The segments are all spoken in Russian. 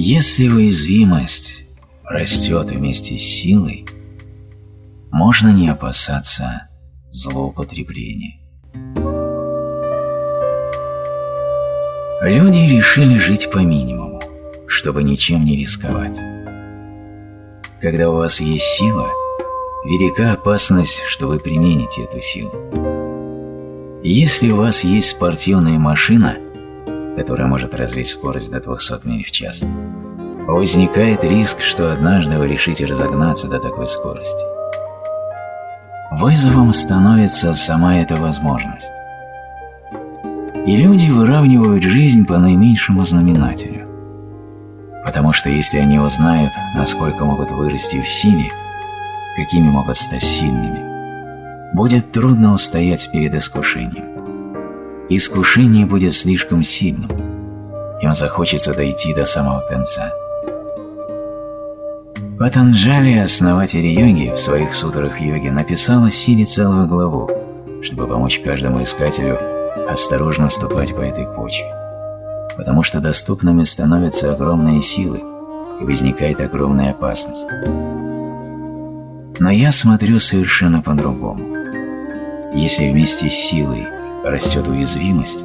Если уязвимость растет вместе с силой, можно не опасаться злоупотребления. Люди решили жить по минимуму, чтобы ничем не рисковать. Когда у вас есть сила, велика опасность, что вы примените эту силу. Если у вас есть спортивная машина, которая может развить скорость до 200 миль в час, возникает риск, что однажды вы решите разогнаться до такой скорости. Вызовом становится сама эта возможность. И люди выравнивают жизнь по наименьшему знаменателю. Потому что если они узнают, насколько могут вырасти в силе, какими могут стать сильными, будет трудно устоять перед искушением. Искушение будет слишком сильным, им захочется дойти до самого конца. Патанджали, основатель йоги, в своих сутрах йоги написал о силе целую главу, чтобы помочь каждому искателю осторожно ступать по этой почве, потому что доступными становятся огромные силы и возникает огромная опасность. Но я смотрю совершенно по-другому. Если вместе с силой растет уязвимость,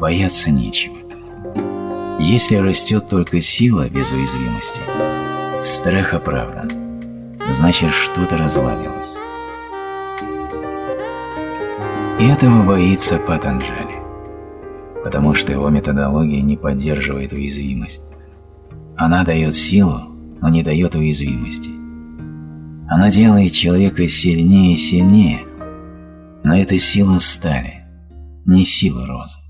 бояться нечего. Если растет только сила без уязвимости, страх оправдан, значит что-то разладилось. И этого боится Патанджали, потому что его методология не поддерживает уязвимость. Она дает силу, но не дает уязвимости. Она делает человека сильнее и сильнее, но это сила стали, не сила розы.